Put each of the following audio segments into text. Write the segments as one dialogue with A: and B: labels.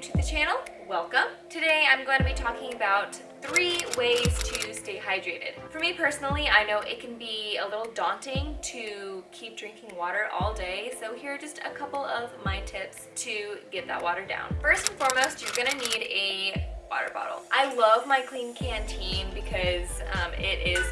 A: channel, welcome. Today I'm going to be talking about three ways to stay hydrated. For me personally, I know it can be a little daunting to keep drinking water all day, so here are just a couple of my tips to get that water down. First and foremost, you're gonna need a water bottle. I love my Klean Kanteen because um, it is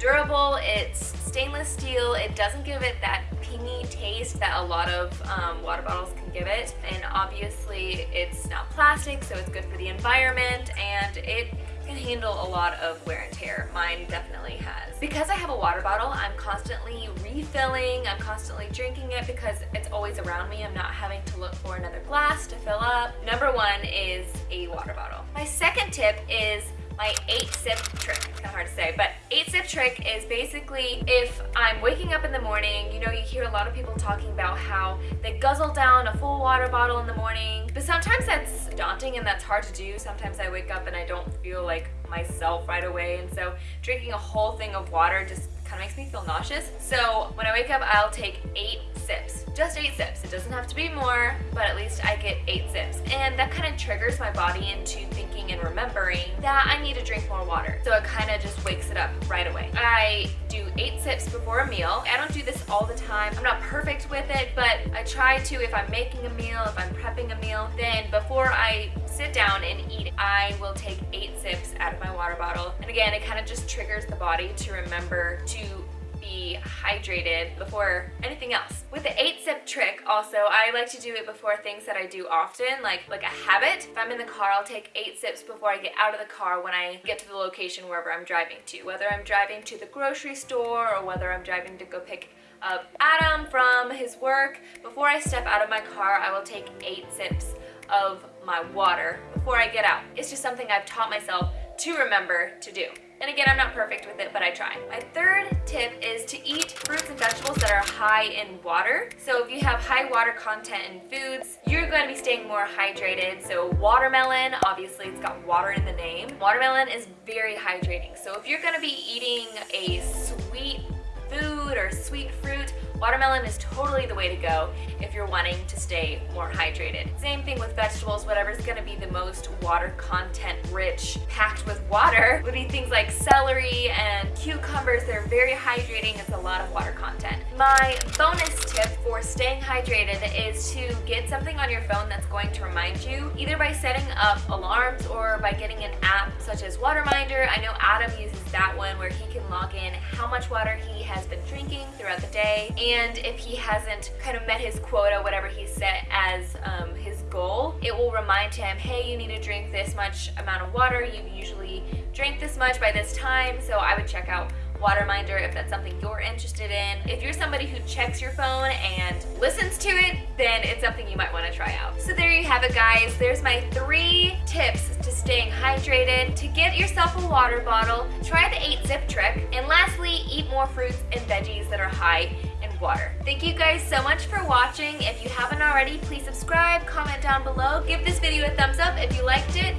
A: durable, it's stainless steel, it doesn't give it that pingy taste that a lot of um, water bottles can give it and obviously it's not plastic so it's good for the environment and it can handle a lot of wear and tear. Mine definitely has. Because I have a water bottle, I'm constantly refilling, I'm constantly drinking it because it's always around me. I'm not having to look for another glass to fill up. Number one is a water bottle. My second tip is my eight sip trick. Kind of hard to say, but eight sip trick is basically if I'm waking up in the morning, you know, you hear a lot of people talking about how they guzzle down a full water bottle in the morning, but sometimes that's daunting and that's hard to do. Sometimes I wake up and I don't feel like myself right away, and so drinking a whole thing of water just kind of makes me feel nauseous. So when I wake up, I'll take eight sips. Just eight sips. It doesn't have to be more, but at least I get eight sips. And that kind of triggers my body into thinking and remembering that I need to drink more water. So it kind of just wakes it up right away. I do eight sips before a meal. I don't do this all the time. I'm not perfect with it, but I try to if I'm making a meal, if I'm prepping a meal, then before I sit down and eat, I will take eight sips out of my water bottle. And again, it kind of just triggers the body to remember to be hydrated before anything else. With the eight sip trick also, I like to do it before things that I do often, like, like a habit. If I'm in the car, I'll take eight sips before I get out of the car when I get to the location wherever I'm driving to. Whether I'm driving to the grocery store or whether I'm driving to go pick up Adam from his work, before I step out of my car, I will take eight sips of my water before I get out. It's just something I've taught myself to remember to do. And again, I'm not perfect with it, but I try. My third to eat fruits and vegetables that are high in water. So if you have high water content in foods, you're going to be staying more hydrated. So watermelon, obviously it's got water in the name. Watermelon is very hydrating. So if you're going to be eating a sweet food or sweet fruit, Watermelon is totally the way to go if you're wanting to stay more hydrated. Same thing with vegetables, whatever's gonna be the most water content rich, packed with water, would be things like celery and cucumbers. They're very hydrating, it's a lot of water content. My bonus tip for staying hydrated is to get something on your phone that's going to remind you, either by setting up alarms or by getting an app such as Waterminder. I know Adam uses that one where he can log in how much water he has been drinking throughout the day and if he hasn't kind of met his quota, whatever he set as um, his goal, it will remind him, hey, you need to drink this much amount of water. You usually drink this much by this time, so I would check out Waterminder if that's something you're interested in. If you're somebody who checks your phone and listens to it, then it's something you might want to try out. So there you have it guys. There's my three tips to staying hydrated. To get yourself a water bottle, try the 8 zip trick, and lastly, eat more fruits and veggies that are high in water. Thank you guys so much for watching. If you haven't already, please subscribe, comment down below, give this video a thumbs up if you liked it,